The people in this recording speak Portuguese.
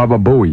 Baba Bowie.